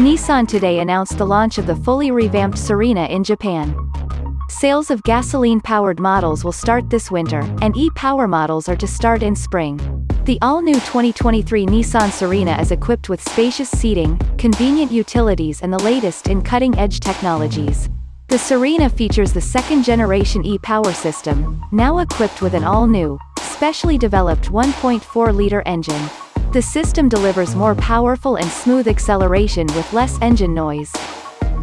Nissan today announced the launch of the fully revamped Serena in Japan. Sales of gasoline-powered models will start this winter, and e-Power models are to start in spring. The all-new 2023 Nissan Serena is equipped with spacious seating, convenient utilities and the latest in cutting-edge technologies. The Serena features the second-generation e-Power system, now equipped with an all-new, specially developed 1.4-liter engine. The system delivers more powerful and smooth acceleration with less engine noise.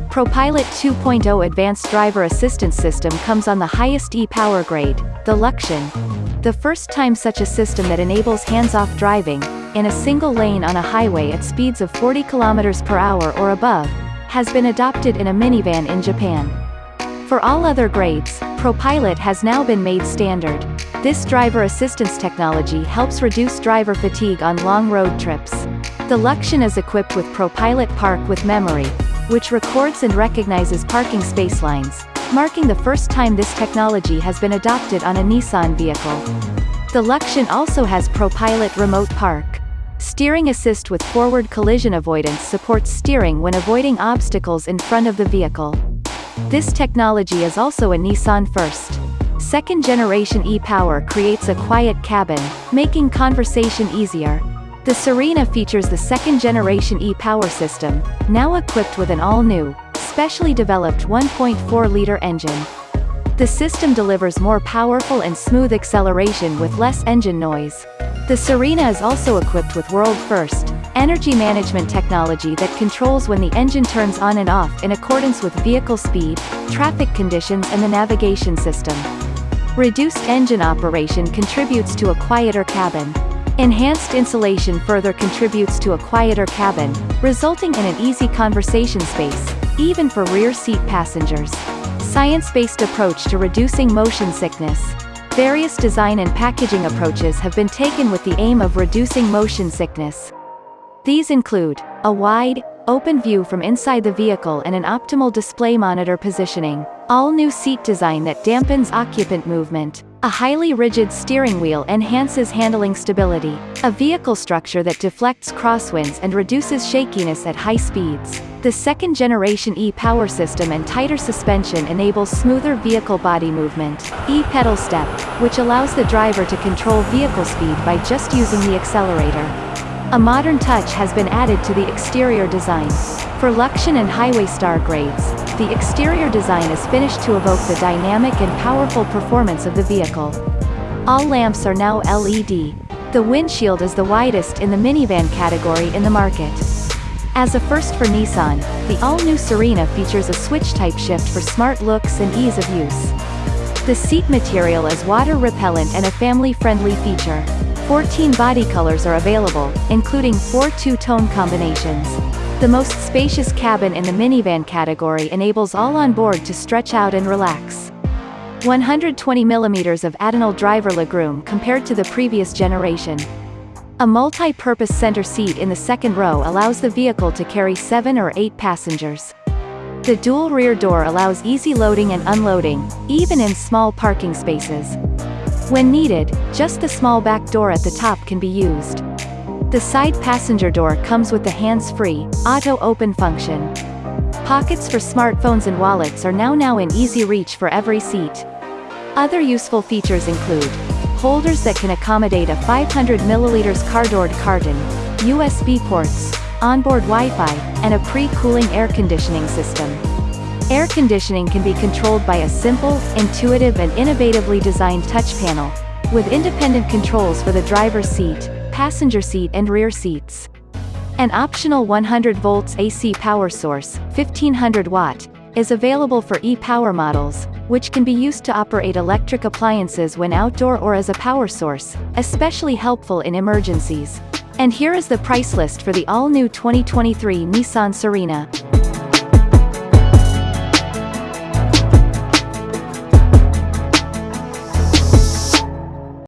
ProPilot 2.0 Advanced Driver Assistance System comes on the highest e-Power grade, the Luxion. The first time such a system that enables hands-off driving, in a single lane on a highway at speeds of 40 km per hour or above, has been adopted in a minivan in Japan. For all other grades, ProPilot has now been made standard. This driver assistance technology helps reduce driver fatigue on long road trips. The Luxion is equipped with ProPilot Park with memory, which records and recognizes parking space lines, marking the first time this technology has been adopted on a Nissan vehicle. The Luxion also has ProPilot Remote Park. Steering assist with forward collision avoidance supports steering when avoiding obstacles in front of the vehicle. This technology is also a Nissan first. Second generation e-Power creates a quiet cabin, making conversation easier, the Serena features the second-generation e-Power system, now equipped with an all-new, specially developed 1.4-liter engine. The system delivers more powerful and smooth acceleration with less engine noise. The Serena is also equipped with world-first, energy management technology that controls when the engine turns on and off in accordance with vehicle speed, traffic conditions and the navigation system. Reduced engine operation contributes to a quieter cabin. Enhanced insulation further contributes to a quieter cabin, resulting in an easy conversation space, even for rear seat passengers. Science-based approach to reducing motion sickness. Various design and packaging approaches have been taken with the aim of reducing motion sickness. These include, a wide, open view from inside the vehicle and an optimal display monitor positioning, all new seat design that dampens occupant movement, a highly rigid steering wheel enhances handling stability, a vehicle structure that deflects crosswinds and reduces shakiness at high speeds. The second-generation e-Power system and tighter suspension enables smoother vehicle body movement, e-pedal step, which allows the driver to control vehicle speed by just using the accelerator. A modern touch has been added to the exterior design. For Luxion and Highway Star grades, the exterior design is finished to evoke the dynamic and powerful performance of the vehicle. All lamps are now LED. The windshield is the widest in the minivan category in the market. As a first for Nissan, the all-new Serena features a switch-type shift for smart looks and ease of use. The seat material is water-repellent and a family-friendly feature. 14 body colors are available, including four two-tone combinations. The most spacious cabin in the minivan category enables all on board to stretch out and relax. 120 mm of additional driver legroom compared to the previous generation. A multi-purpose center seat in the second row allows the vehicle to carry 7 or 8 passengers. The dual rear door allows easy loading and unloading, even in small parking spaces. When needed, just the small back door at the top can be used. The side passenger door comes with the hands-free, auto-open function. Pockets for smartphones and wallets are now now in easy reach for every seat. Other useful features include holders that can accommodate a 500 milliliters cardboard carton, USB ports, onboard Wi-Fi, and a pre-cooling air conditioning system. Air conditioning can be controlled by a simple, intuitive and innovatively designed touch panel, with independent controls for the driver's seat, passenger seat and rear seats. An optional 100 volts AC power source, 1500 watt, is available for e-Power models, which can be used to operate electric appliances when outdoor or as a power source, especially helpful in emergencies. And here is the price list for the all-new 2023 Nissan Serena.